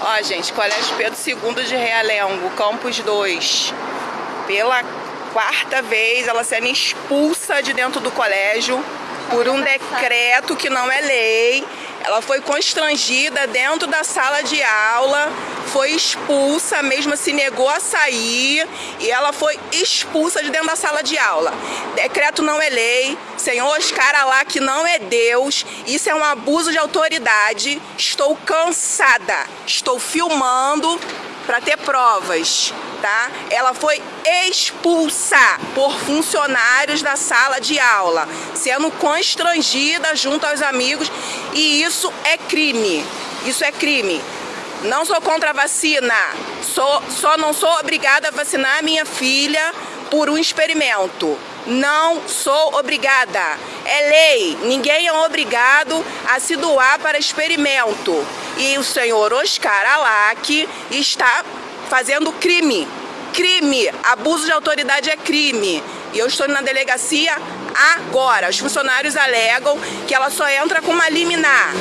Ó, gente, Colégio Pedro II de Realengo, Campus 2. Pela quarta vez, ela sendo expulsa de dentro do colégio por um decreto que não é lei. Ela foi constrangida dentro da sala de aula, foi expulsa, mesmo se negou a sair e ela foi expulsa de dentro da sala de aula. Decreto não é lei, Senhor Oscar que não é Deus, isso é um abuso de autoridade. Estou cansada, estou filmando para ter provas, tá? Ela foi expulsa por funcionários da sala de aula, sendo constrangida junto aos amigos e isso é crime. Isso é crime. Não sou contra a vacina, sou, só não sou obrigada a vacinar minha filha por um experimento. Não sou obrigada. É lei. Ninguém é obrigado a se doar para experimento. E o senhor Oscar Alac está fazendo crime. Crime. Abuso de autoridade é crime. E eu estou na delegacia agora. Os funcionários alegam que ela só entra com uma liminar.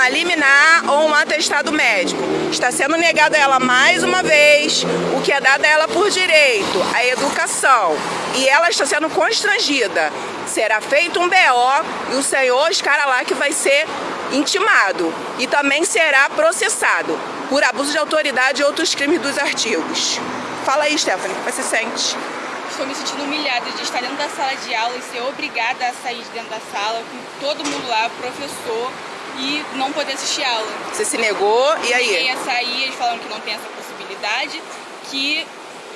Uma liminar ou um atestado médico. Está sendo negado a ela mais uma vez o que é dado a ela por direito, a educação. E ela está sendo constrangida. Será feito um BO e o senhor Oscar lá que vai ser intimado e também será processado por abuso de autoridade e outros crimes dos artigos. Fala aí, Stephanie, como você se sente? estou me sentindo humilhada de estar dentro da sala de aula e ser obrigada a sair de dentro da sala com todo mundo lá, professor, e não poder assistir aula. Você se negou e aí? Eu ia sair, eles falaram que não tem essa possibilidade, que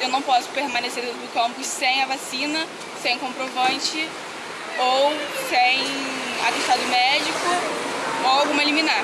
eu não posso permanecer dentro do campus sem a vacina, sem comprovante ou sem atestado médico ou alguma liminar.